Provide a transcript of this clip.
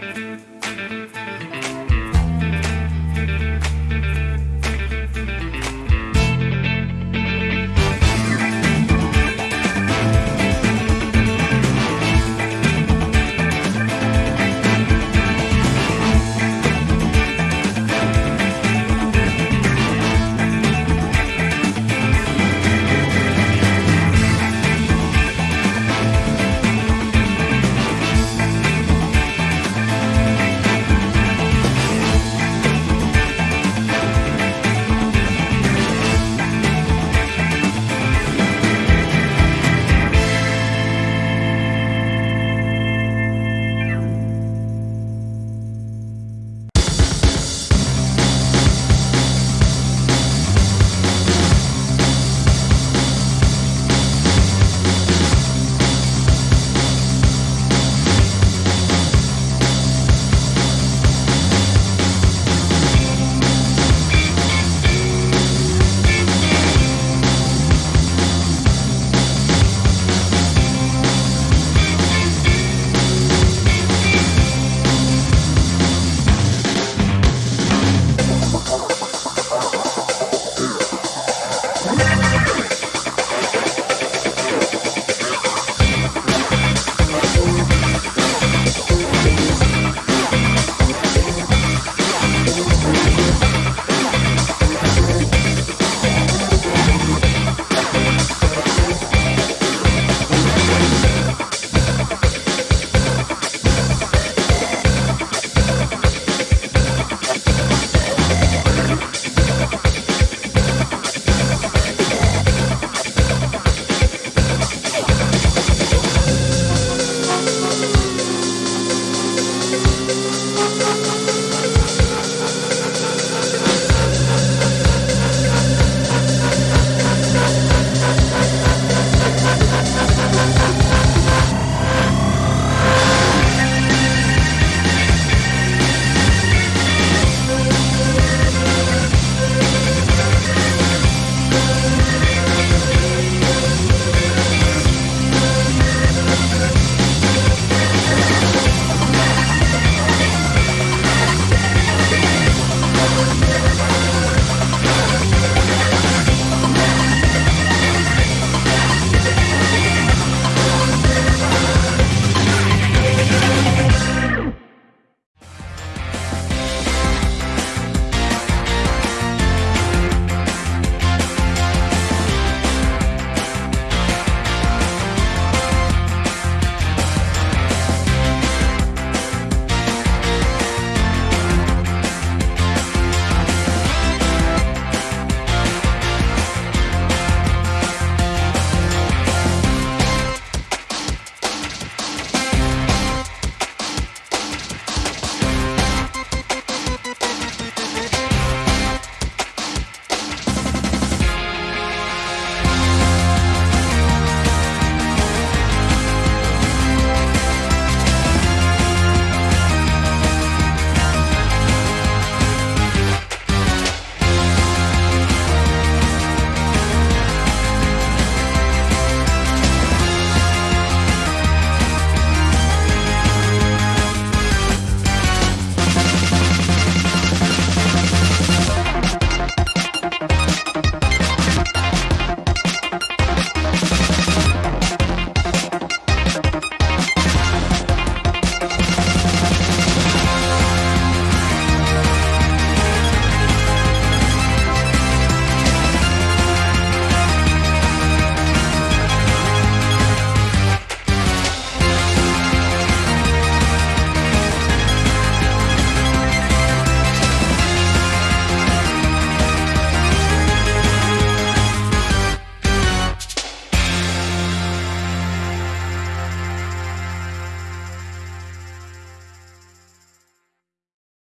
Música